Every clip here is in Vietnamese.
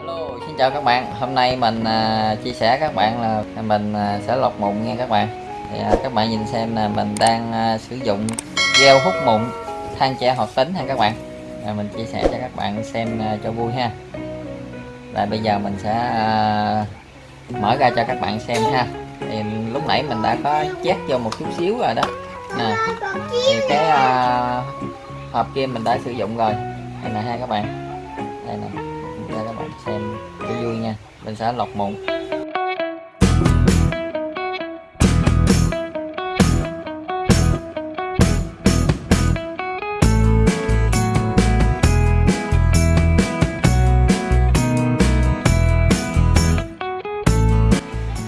Hello, xin chào các bạn. Hôm nay mình à, chia sẻ các bạn là mình à, sẽ lọc mụn nha các bạn. Thì, à, các bạn nhìn xem là mình đang à, sử dụng gel hút mụn than tre hoạt tính ha các bạn. À, mình chia sẻ cho các bạn xem à, cho vui ha. Và bây giờ mình sẽ à, mở ra cho các bạn xem ha. Thì lúc nãy mình đã có chét vô một chút xíu rồi đó. Nè. Thì cái à, hộp kia mình đã sử dụng rồi. Đây nè ha các bạn. Đây nè cho các bạn xem cho vui nha. Mình sẽ lọc mụn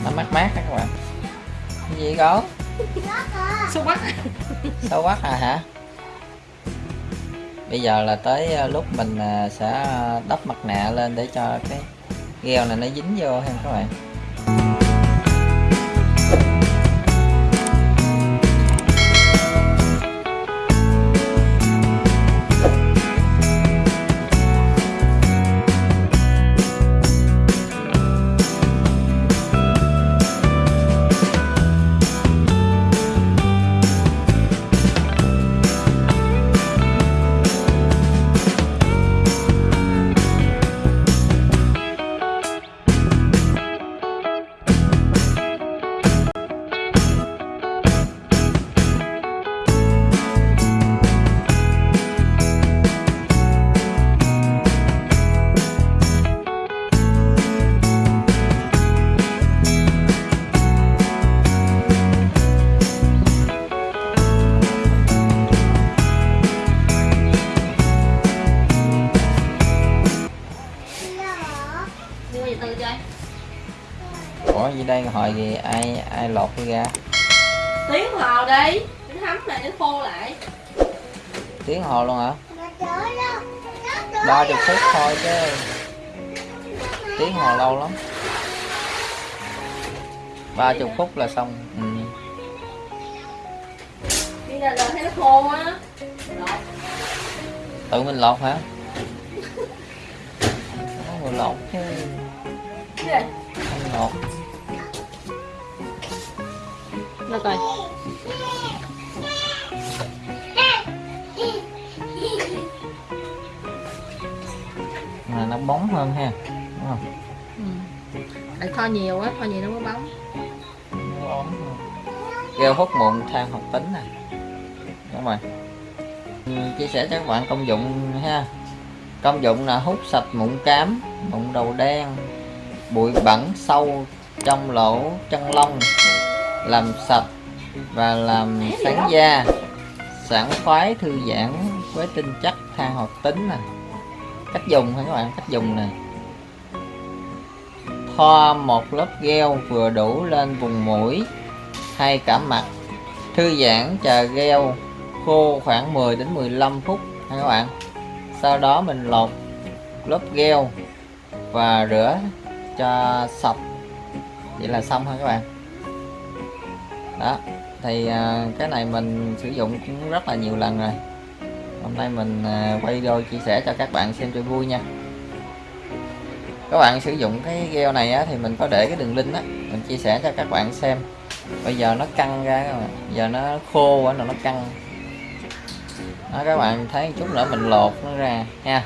nó mát mát đó các bạn. Cái gì có Xúc bắt sâu quắc à hả bây giờ là tới ờ, lúc mình ờ, sẽ đắp mặt nạ lên để cho cái gel này nó dính vô ha các bạn. Đây hồi gì ai ai lột cái ra Tiếng hồ đi Nó hấm lại nó khô lại. Tiếng hồ luôn hả? Ba chục phút thôi chứ. Tiếng hồ lâu lắm. Ba chục phút là xong. Ừ. Đi ra giờ thấy nó khô á. Tự mình lột hả? Có người lột chứ không lột Nó coi. Là nó bóng hơn ha đúng không? Ừ. Phải kho nhiều á, kho nhiều nó mới bóng. Nó bóng hơn gel hút mụn than hoạt tính nè. Các bạn Ừ, chia sẻ cho các bạn công dụng ha. Công dụng là hút sạch mụn cám mụn đầu đen bụi bẩn sâu trong lỗ chân lông làm sạch và làm sáng da, sảng khoái thư giãn với tinh chất than hoạt tính nè. Cách dùng ha các bạn? Cách dùng nè. Thoa một lớp gel vừa đủ lên vùng mũi hay cả mặt. Thư giãn chờ gel khô khoảng 10 đến 15 phút ha các bạn? Sau đó mình lột lớp gel và rửa cho sạch. Vậy là xong ha các bạn? Đó thì à, cái này mình sử dụng cũng rất là nhiều lần rồi. Hôm nay mình à, quay video chia sẻ cho các bạn xem cho vui nha. Các bạn sử dụng cái gel này á, thì mình có để cái đường link á mình chia sẻ cho các bạn xem. Bây giờ nó căng ra các bạn giờ nó khô quá rồi nó căng. Đó, các bạn thấy chút nữa mình lột nó ra nha.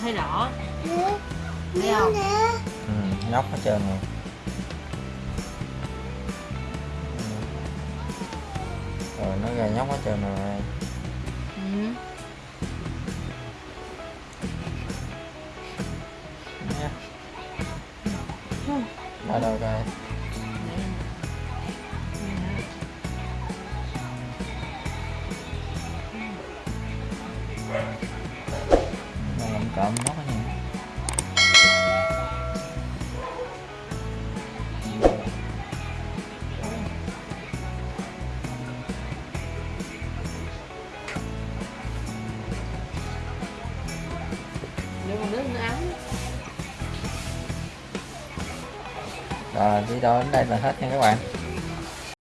thấy rõ thấy không ừ, nóc hết trơn rồi rồi nó gà nhóc hết trơn rồi ừ. Nha. Đâu đâu coi. Cộm nó nó ấm. Rồi video đến đây là hết nha các bạn